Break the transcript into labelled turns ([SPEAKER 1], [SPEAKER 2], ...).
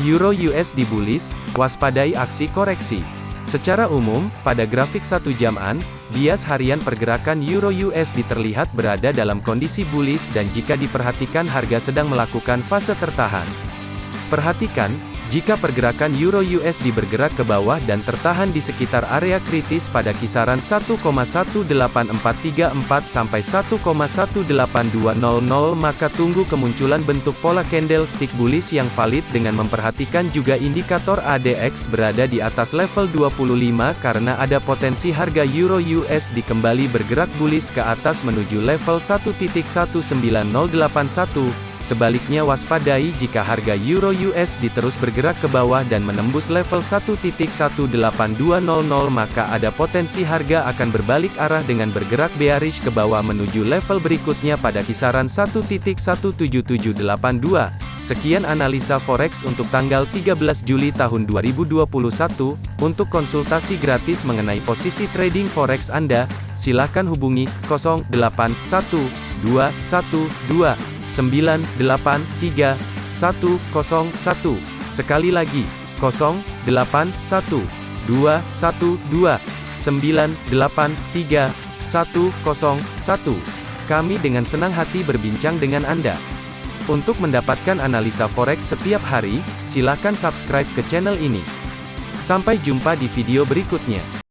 [SPEAKER 1] Euro USD bullish, waspadai aksi koreksi. Secara umum, pada grafik satu jaman, bias harian pergerakan Euro USD terlihat berada dalam kondisi bullish dan jika diperhatikan harga sedang melakukan fase tertahan. Perhatikan, jika pergerakan Euro USD bergerak ke bawah dan tertahan di sekitar area kritis pada kisaran 1,18434 sampai 1,18200 maka tunggu kemunculan bentuk pola candlestick bullish yang valid dengan memperhatikan juga indikator ADX berada di atas level 25 karena ada potensi harga Euro USD kembali bergerak bullish ke atas menuju level 1.19081 Sebaliknya waspadai jika harga Euro USD terus bergerak ke bawah dan menembus level 1.18200 maka ada potensi harga akan berbalik arah dengan bergerak bearish ke bawah menuju level berikutnya pada kisaran 1.17782. Sekian analisa forex untuk tanggal 13 Juli tahun 2021. Untuk konsultasi gratis mengenai posisi trading forex Anda, silakan hubungi 081212 983 101. Sekali lagi, 081 212 983 101. Kami dengan senang hati berbincang dengan Anda. Untuk mendapatkan analisa forex setiap hari, silakan subscribe ke channel ini. Sampai jumpa di video berikutnya.